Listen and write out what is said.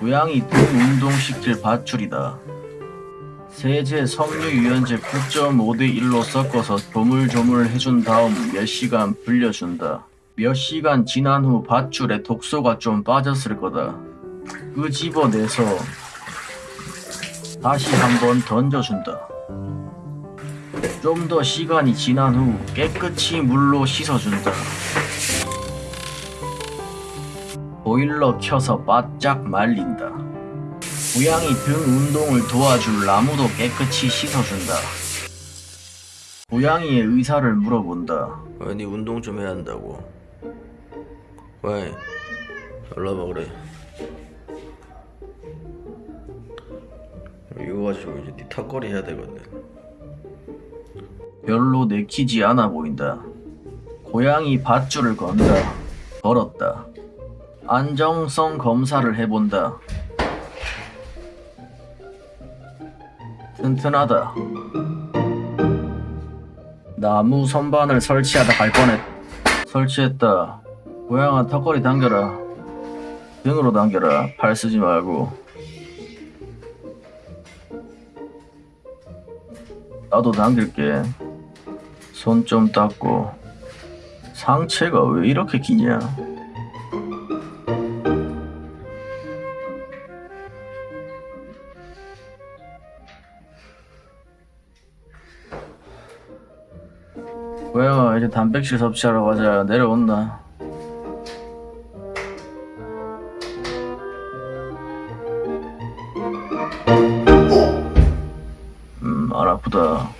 고양이 등 운동시킬 밧줄이다. 세제 섬유 유연제 9.5대 1로 섞어서 조물조물 해준 다음 몇 시간 불려준다. 몇 시간 지난 후 밧줄에 독소가 좀 빠졌을 거다. 끄집어내서 다시 한번 던져준다. 좀 더 시간이 지난 후 깨끗이 물로 씻어준다. 보일러 켜서 바짝 말린다. 고양이 등 운동을 도와줄 나무도 깨끗이 씻어준다. 고양이의 의사를 물어본다. 왜니 운동 좀 해야 한다고 왜 연락봐 그래 이거 가지고 이제 니 턱걸이 해야 되거든 별로 내키지 않아 보인다. 고양이 밧줄을 건다. 걸었다. 안정성 검사를 해본다. 튼튼하다. 나무 선반을 설치하다 갈 뻔했. 설치했다. 고양아 턱걸이 당겨라. 등으로 당겨라. 팔 쓰지 말고. 나도 당길게. 손 좀 닦고. 상체가 왜 이렇게 기냐? 고양아 이제 단백질 섭취하러 가자. 내려온다. 음, 안 아프다.